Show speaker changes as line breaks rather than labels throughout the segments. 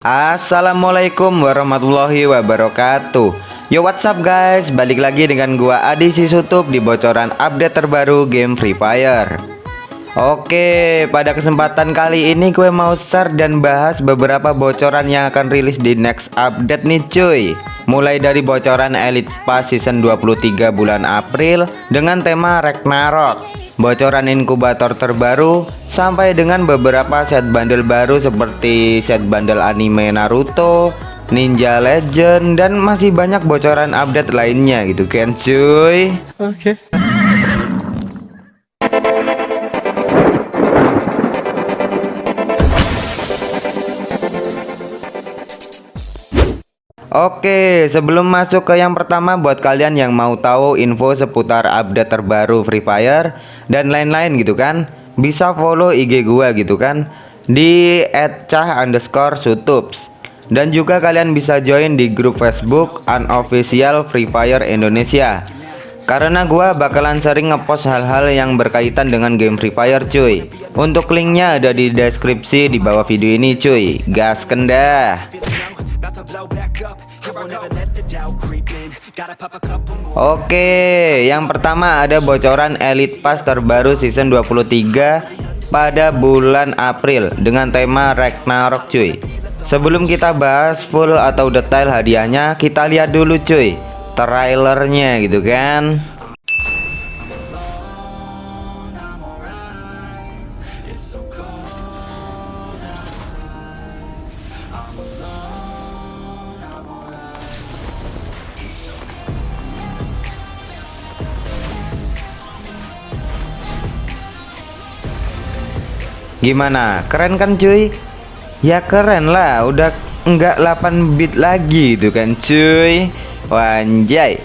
Assalamualaikum warahmatullahi wabarakatuh. Yo what's up guys? Balik lagi dengan gua Adi Sisutup Di bocoran update terbaru game Free Fire. Oke pada kesempatan kali ini gue mau share dan bahas beberapa bocoran yang akan rilis di next update nih cuy. Mulai dari bocoran Elite Pass Season 23 bulan April Dengan tema Ragnarok bocoran inkubator terbaru sampai dengan beberapa set bundle baru seperti set bundle anime Naruto, Ninja Legend dan masih banyak bocoran update lainnya gitu kan cuy. Oke. Okay. Oke, sebelum masuk ke yang pertama buat kalian yang mau tahu info seputar update terbaru Free Fire dan lain-lain gitu kan, bisa follow IG gua gitu kan di @cah_sutups dan juga kalian bisa join di grup Facebook unofficial Free Fire Indonesia. Karena gua bakalan sering ngepost hal-hal yang berkaitan dengan game Free Fire cuy. Untuk linknya ada di deskripsi di bawah video ini cuy. Gas kendah. Oke, yang pertama ada bocoran Elite Pass terbaru season 23 pada bulan April dengan tema Ragnarok cuy. Sebelum kita bahas full atau detail hadiahnya, kita lihat dulu cuy trailernya gitu kan. Gimana? Keren kan cuy? Ya keren lah, udah enggak 8 bit lagi itu kan cuy. Wanjay.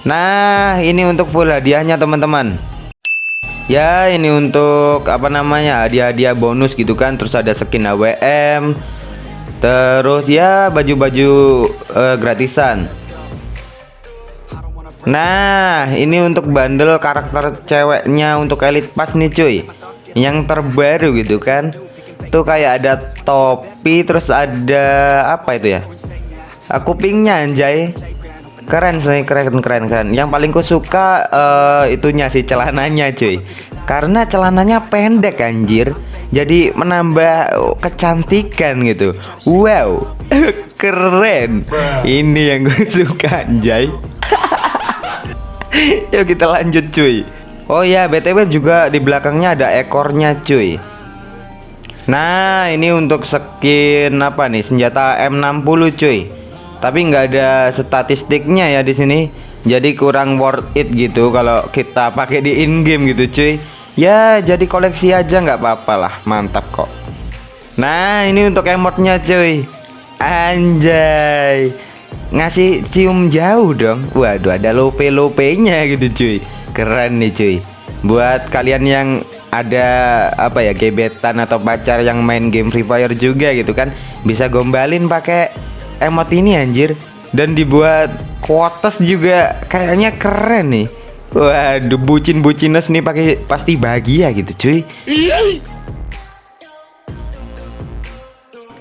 Nah, ini untuk full hadiahnya teman-teman. Ya, ini untuk apa namanya? hadiah-hadiah bonus gitu kan, terus ada skin AWM. Terus ya baju-baju uh, gratisan. Nah, ini untuk bundle karakter ceweknya untuk Elite Pass nih cuy. Yang terbaru gitu kan. Tuh kayak ada topi terus ada apa itu ya? Aku pingnya anjay. Keren sih keren keren keren. Yang paling ku suka uh, itunya sih celananya cuy. Karena celananya pendek anjir. Jadi menambah kecantikan gitu. Wow keren. Ini yang gue suka anjay yuk kita lanjut cuy Oh ya, BTW juga di belakangnya ada ekornya, cuy. Nah, ini untuk skin apa nih? Senjata M60, cuy. Tapi nggak ada statistiknya ya di sini. Jadi kurang worth it gitu kalau kita pakai di in game gitu, cuy. Ya, jadi koleksi aja nggak apa-apa lah. Mantap kok. Nah, ini untuk emotnya, cuy. Anjay. Ngasih cium jauh dong. Waduh, ada lope-lopenya gitu, cuy. Keren nih cuy. Buat kalian yang ada apa ya gebetan atau pacar yang main game Free Fire juga gitu kan bisa gombalin pakai emot ini anjir. Dan dibuat kuotas juga. Kayaknya keren nih. Waduh bucin-bucines nih pakai pasti bahagia gitu cuy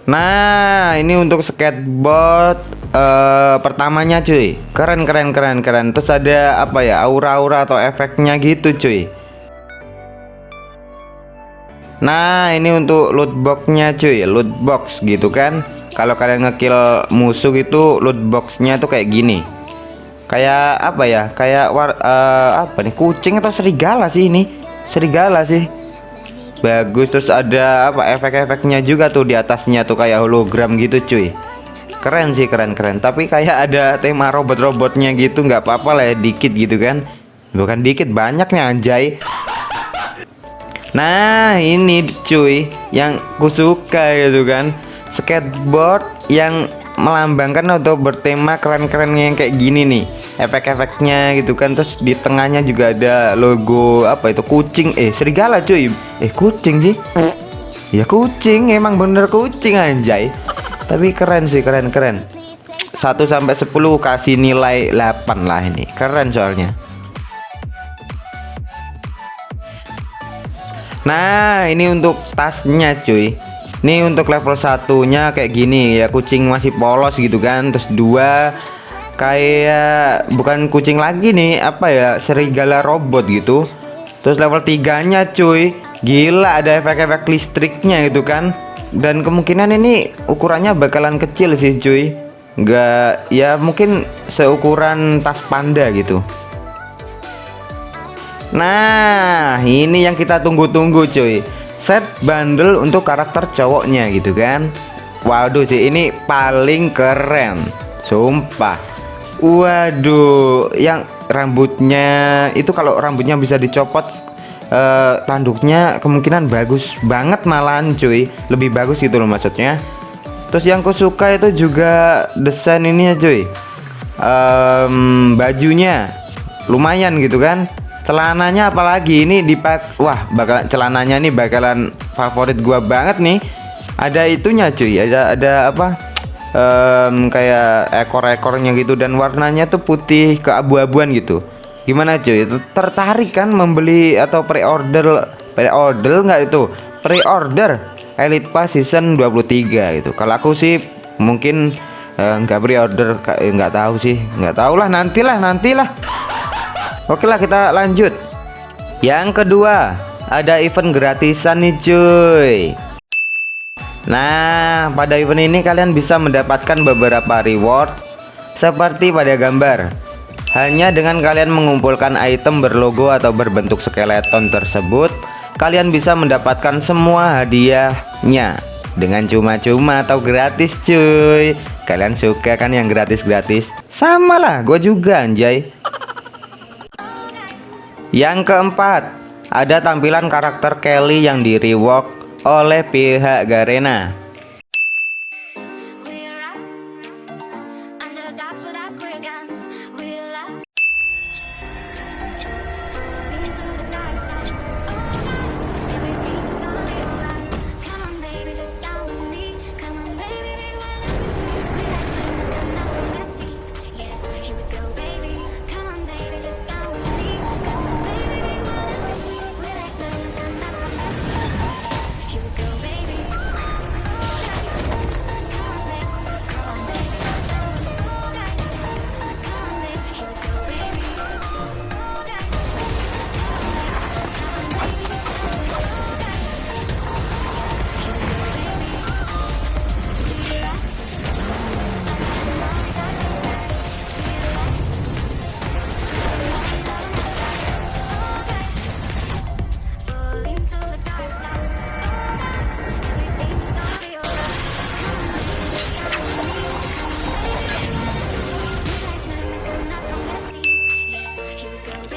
Nah, ini untuk skateboard uh, pertamanya cuy. Keren keren keren keren. Terus ada apa ya? Aura-aura atau efeknya gitu cuy. Nah, ini untuk loot boxnya cuy, loot box gitu kan. Kalau kalian ngekill musuh itu loot boxnya tuh kayak gini. Kayak apa ya? Kayak war, uh, apa nih? Kucing atau serigala sih ini? Serigala sih bagus terus ada apa efek-efeknya juga tuh di atasnya tuh kayak hologram gitu cuy. Keren sih keren-keren tapi kayak ada tema robot-robotnya gitu nggak apa-apa lah ya dikit gitu kan. Bukan dikit banyaknya anjay. Nah ini cuy yang kusuka gitu kan. Skateboard yang melambangkan atau bertema keren-keren yang kayak gini nih. Efek-efeknya gitu kan terus di tengahnya juga ada logo apa itu kucing. Eh serigala cuy. Eh kucing sih. Ya kucing. Emang bener kucing anjay. Tapi keren sih keren keren. 1 sampai 10 kasih nilai 8 lah ini. Keren soalnya. Nah ini untuk tasnya cuy Nih untuk level satunya kayak gini ya kucing masih polos gitu kan. Terus dua kayak bukan kucing lagi nih apa ya serigala robot gitu. Terus level tiganya cuy gila ada efek-efek listriknya gitu kan. Dan kemungkinan ini ukurannya bakalan kecil sih cuy. Nggak ya mungkin seukuran tas panda gitu. Nah ini yang kita tunggu-tunggu cuy set bundle untuk karakter cowoknya gitu kan. Waduh sih ini paling keren. Sumpah. Waduh yang rambutnya itu kalau rambutnya bisa dicopot eh, tanduknya kemungkinan bagus banget malahan cuy. Lebih bagus gitu loh maksudnya. Terus yang ku suka itu juga desain ini ya cuy. Um, Bajunya lumayan gitu kan celananya apalagi? Ini dipak wah bakal celananya nih bakalan favorit gua banget nih. Ada itunya cuy. Ada ada apa? Um, kayak ekor-ekornya gitu dan warnanya tuh putih keabu-abuan gitu. Gimana cuy? Tertarik kan membeli atau pre-order pre-order nggak itu? Pre-order Elite Pass season 23 gitu. Kalau aku sih mungkin eh, nggak uh, pre-order nggak tahu sih. Nggak tahu lah nantilah nantilah Oke lah kita lanjut. Yang kedua Ada event gratisan nih cuy. Nah pada event ini kalian bisa mendapatkan beberapa reward Seperti pada gambar. Hanya dengan kalian mengumpulkan item berlogo atau berbentuk skeleton tersebut Kalian bisa mendapatkan semua hadiahnya. Dengan cuma-cuma atau gratis cuy. Kalian suka kan yang gratis-gratis? Sama lah gue juga anjay yang keempat, ada tampilan karakter Kelly yang di rework oleh pihak Garena.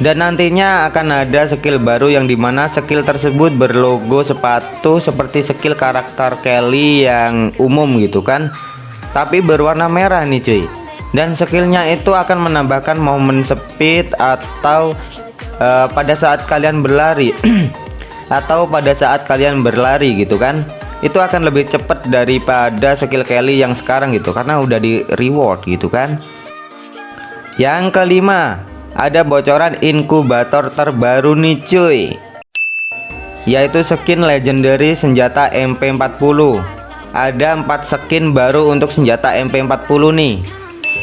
Dan nantinya akan ada skill baru yang di mana skill tersebut berlogo sepatu seperti skill karakter Kelly yang umum gitu kan. Tapi berwarna merah nih cuy. Dan skillnya itu akan menambahkan momen speed atau uh, pada saat kalian berlari. Atau pada saat kalian berlari gitu kan. Itu akan lebih cepat daripada skill Kelly yang sekarang gitu karena udah di reward gitu kan. Yang kelima ada bocoran inkubator terbaru nih cuy. Yaitu skin legendary senjata MP40 ada 4 skin baru untuk senjata MP40 nih.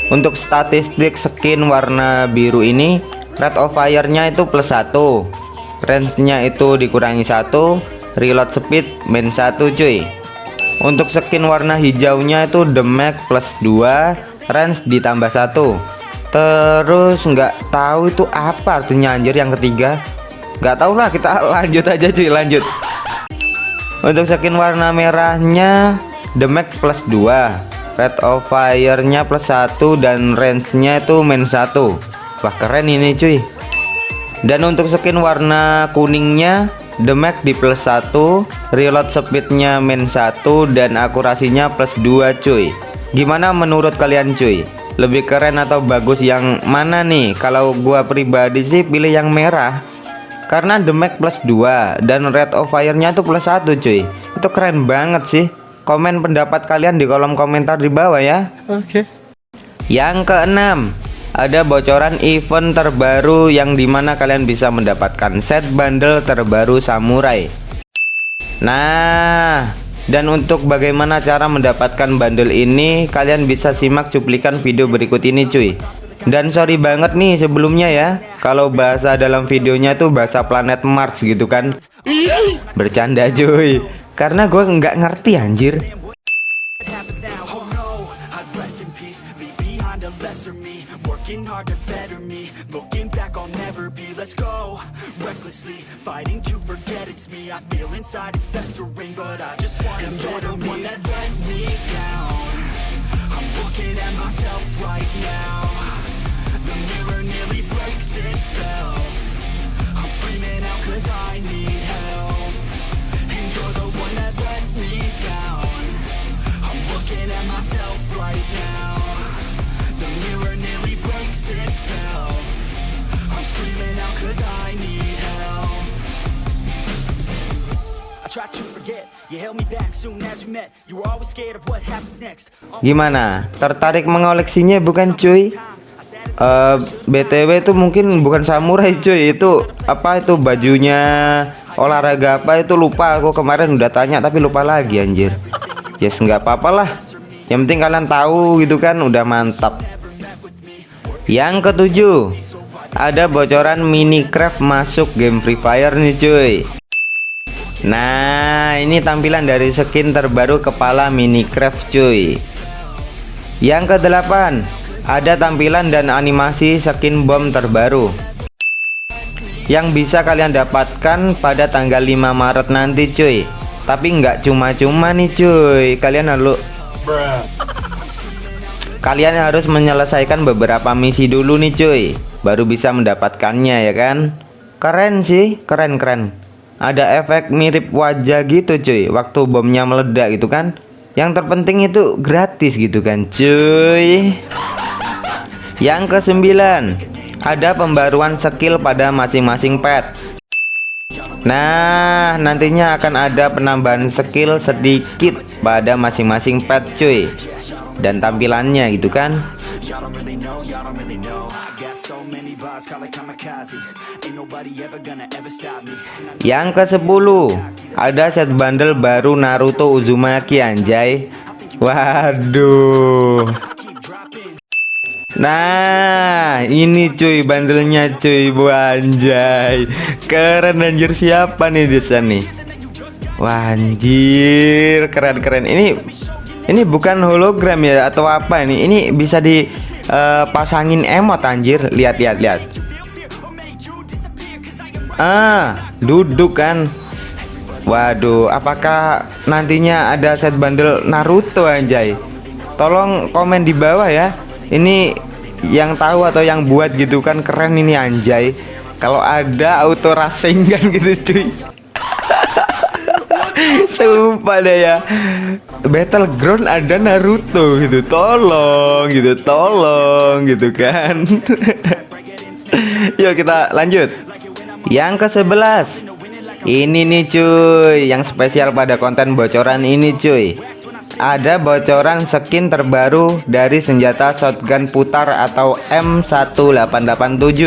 Untuk statistik skin warna biru ini rate of fire nya itu plus 1 range nya itu dikurangi satu reload speed main 1 cuy. Untuk skin warna hijaunya itu damage plus 2 range ditambah 1 terus nggak tahu itu apa artinya anjir yang ketiga. Nggak tahu lah kita lanjut aja cuy lanjut. Untuk skin warna merahnya damage plus 2 rate of fire nya plus 1 dan range nya itu main 1 wah keren ini cuy. Dan untuk skin warna kuningnya damage di plus 1 reload speednya main 1 dan akurasinya plus 2 cuy. Gimana menurut kalian cuy lebih keren atau bagus yang mana nih? Kalau gua pribadi sih pilih yang merah. Karena damage plus 2 dan rate of fire nya tuh plus 1 cuy. Itu keren banget sih. Komen pendapat kalian di kolom komentar di bawah ya. Oke. Okay. yang keenam ada bocoran event terbaru yang di mana kalian bisa mendapatkan set bundle terbaru samurai. Nah Dan untuk bagaimana cara mendapatkan bundle ini Kalian bisa simak cuplikan video berikut ini cuy. Dan sorry banget nih sebelumnya ya Kalau bahasa dalam videonya tuh bahasa planet Mars gitu kan. Bercanda cuy. Karena gue nggak ngerti anjir
recklessly Fighting to forget it's me. I feel inside it's festering But I just want to you're the one that let me down. I'm looking at myself right now. The mirror nearly breaks itself. I'm screaming out cause I need help. And you're the one that let me down. I'm looking at myself right now cause I need help. I tried to forget, you held me back soon as we met. You were always scared of what happens next.
Gimana? Tertarik mengoleksinya bukan cuy? Uh, BTW itu mungkin bukan samurai cuy. Itu apa? Itu bajunya olahraga apa? Itu lupa Aku kemarin udah tanya tapi lupa lagi anjir. Yes nggak apa-apa lah. Yang penting kalian tahu gitu kan udah mantap. Yang ketujuh ada bocoran Minecraft masuk game Free Fire nih cuy. Nah ini tampilan dari skin terbaru kepala Minecraft cuy. Yang kedelapan Ada tampilan dan animasi skin bom terbaru. Yang bisa kalian dapatkan pada tanggal 5 Maret nanti cuy. Tapi nggak cuma-cuma nih cuy. Kalian harus Kalian harus menyelesaikan beberapa misi dulu nih cuy baru bisa mendapatkannya ya kan? Keren sih keren keren. Ada efek mirip wajah gitu cuy. Waktu bomnya meledak gitu kan? Yang terpenting itu gratis gitu kan cuy. Yang kesembilan ada pembaruan skill pada masing-masing pet. Nah nantinya akan ada penambahan skill sedikit pada masing-masing pet cuy. Dan tampilannya gitu kan yang ke 10 ada set bundle baru Naruto Uzumaki anjay. Waduh. Nah ini cuy bandelnya cuy bu anjay. Keren anjir. Siapa nih di nih? Wah anjir keren keren ini ini bukan hologram ya atau apa ini? Ini bisa dipasangin uh, emot anjir. Lihat lihat lihat. Ah, duduk kan. Waduh, apakah nantinya ada set bundle Naruto anjay? Tolong komen di bawah ya. Ini yang tahu atau yang buat gitu kan keren ini anjay. Kalau ada auto racing kan gitu cuy. Sumpah deh ya. Battleground ada Naruto gitu. Tolong gitu Tolong gitu kan. Yuk kita lanjut. Yang ke 11 Ini nih cuy Yang spesial pada konten bocoran ini cuy. Ada bocoran skin terbaru Dari senjata shotgun putar Atau M1887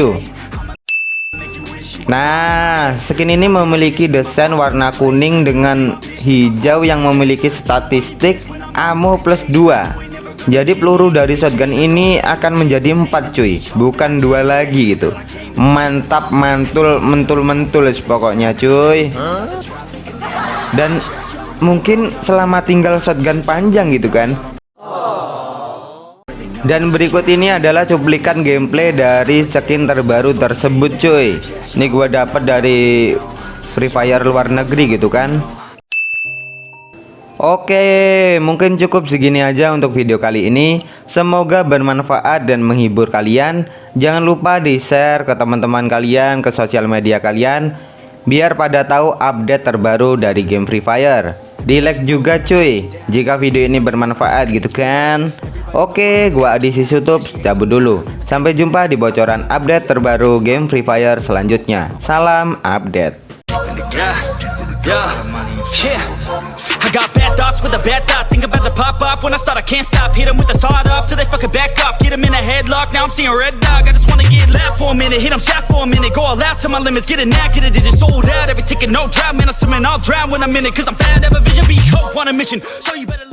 Nah, skin ini memiliki desain warna kuning dengan hijau yang memiliki statistik ammo plus 2. Jadi peluru dari shotgun ini akan menjadi 4 cuy, bukan dua lagi gitu. Mantap mantul mentul-mentul pokoknya cuy. Dan mungkin selama tinggal shotgun panjang gitu kan dan berikut ini adalah cuplikan gameplay dari skin terbaru tersebut cuy. Ini gua dapat dari Free Fire luar negeri gitu kan? Oke mungkin cukup segini aja untuk video kali ini. Semoga bermanfaat dan menghibur kalian. Jangan lupa di share ke teman-teman kalian ke sosial media kalian Biar pada tahu update terbaru dari game Free Fire Di like juga cuy Jika video ini bermanfaat gitu kan Oke, gua Adi Sisutup cabut dulu. Sampai jumpa di bocoran update terbaru game Free Fire selanjutnya. Salam update. Yeah, yeah, yeah.
pop off when I start, I can't stop. Hit 'em with the sawed off till they fucking back off. Get 'em in a headlock, now I'm seeing red dog. I just wanna get loud for a minute, hit 'em shot for a minute. Go all out to my limits, get it now, get it, digit sold out. Every ticket, no drought, man, I'm swimming, I'll drown when I'm in it. Cause I'm bad, have a vision, be hope on a mission. So you better